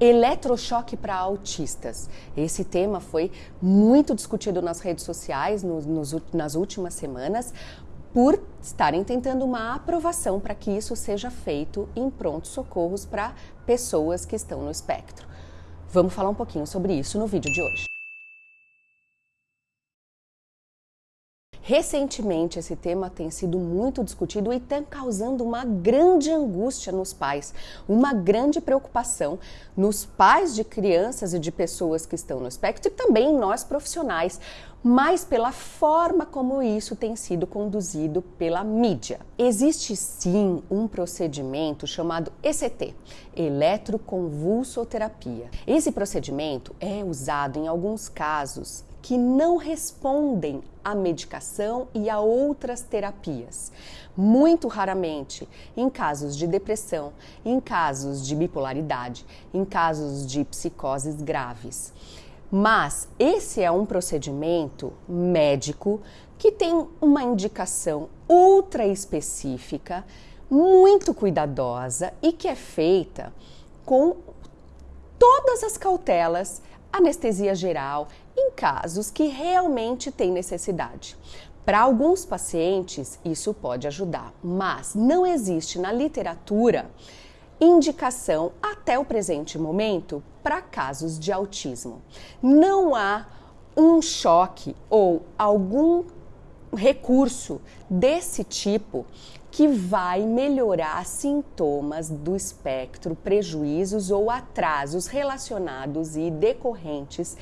Eletrochoque para autistas. Esse tema foi muito discutido nas redes sociais nos, nos, nas últimas semanas por estarem tentando uma aprovação para que isso seja feito em prontos socorros para pessoas que estão no espectro. Vamos falar um pouquinho sobre isso no vídeo de hoje. Recentemente, esse tema tem sido muito discutido e está causando uma grande angústia nos pais, uma grande preocupação nos pais de crianças e de pessoas que estão no espectro e também nós profissionais, mas pela forma como isso tem sido conduzido pela mídia. Existe sim um procedimento chamado ECT, eletroconvulsoterapia. Esse procedimento é usado em alguns casos que não respondem à medicação e a outras terapias. Muito raramente, em casos de depressão, em casos de bipolaridade, em casos de psicoses graves. Mas esse é um procedimento médico que tem uma indicação ultra específica, muito cuidadosa e que é feita com todas as cautelas anestesia geral em casos que realmente têm necessidade. Para alguns pacientes, isso pode ajudar, mas não existe na literatura indicação até o presente momento para casos de autismo. Não há um choque ou algum recurso desse tipo que vai melhorar sintomas do espectro, prejuízos ou atrasos relacionados e decorrentes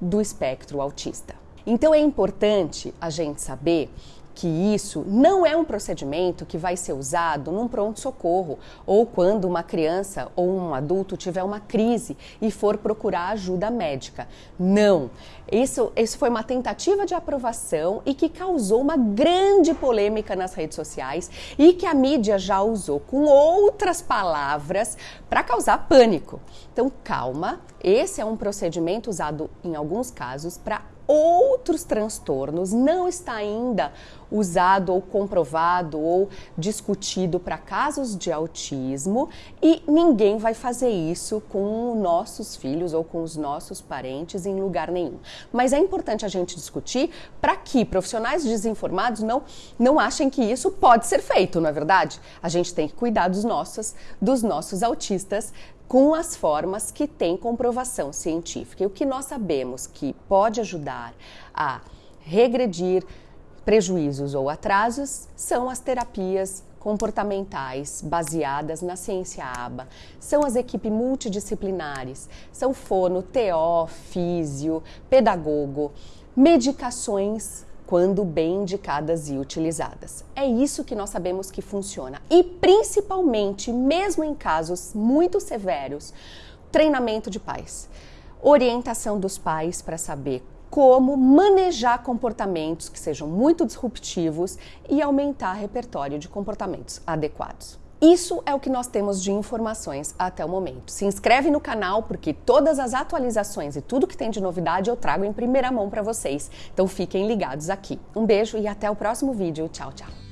do espectro autista. Então é importante a gente saber que isso não é um procedimento que vai ser usado num pronto-socorro ou quando uma criança ou um adulto tiver uma crise e for procurar ajuda médica. Não. Isso, isso foi uma tentativa de aprovação e que causou uma grande polêmica nas redes sociais e que a mídia já usou com outras palavras para causar pânico. Então, calma, esse é um procedimento usado em alguns casos para outros transtornos, não está ainda usado ou comprovado ou discutido para casos de autismo e ninguém vai fazer isso com nossos filhos ou com os nossos parentes em lugar nenhum. Mas é importante a gente discutir para que profissionais desinformados não, não achem que isso pode ser feito, não é verdade? A gente tem que cuidar dos nossos, dos nossos autistas com as formas que têm comprovação científica. E o que nós sabemos que pode ajudar a regredir prejuízos ou atrasos são as terapias comportamentais baseadas na ciência ABA, são as equipes multidisciplinares, são fono, TO, físio, pedagogo, medicações quando bem indicadas e utilizadas. É isso que nós sabemos que funciona. E principalmente, mesmo em casos muito severos, treinamento de pais, orientação dos pais para saber como manejar comportamentos que sejam muito disruptivos e aumentar repertório de comportamentos adequados. Isso é o que nós temos de informações até o momento. Se inscreve no canal porque todas as atualizações e tudo que tem de novidade eu trago em primeira mão para vocês. Então fiquem ligados aqui. Um beijo e até o próximo vídeo. Tchau, tchau.